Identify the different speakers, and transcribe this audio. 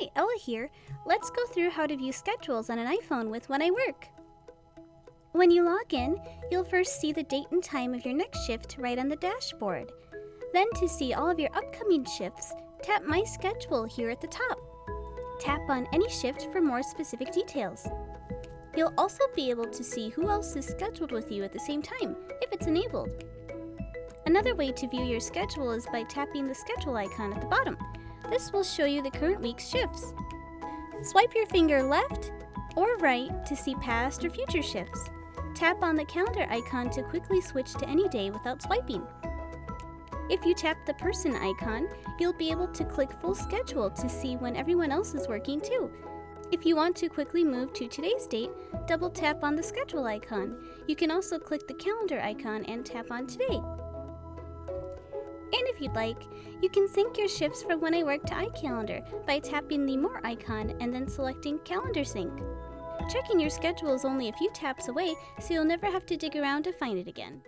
Speaker 1: Stella here. Let's go through how to view schedules on an iPhone with When I Work. When you log in, you'll first see the date and time of your next shift right on the dashboard. Then to see all of your upcoming shifts, tap My Schedule here at the top. Tap on any shift for more specific details. You'll also be able to see who else is scheduled with you at the same time, if it's enabled. Another way to view your schedule is by tapping the schedule icon at the bottom. This will show you the current week's shifts. Swipe your finger left or right to see past or future shifts. Tap on the calendar icon to quickly switch to any day without swiping. If you tap the person icon, you'll be able to click full schedule to see when everyone else is working too. If you want to quickly move to today's date, double tap on the schedule icon. You can also click the calendar icon and tap on today. You'd like, you can sync your shifts from when I work to iCalendar by tapping the More icon and then selecting Calendar Sync. Checking your schedule is only a few taps away, so you'll never have to dig around to find it again.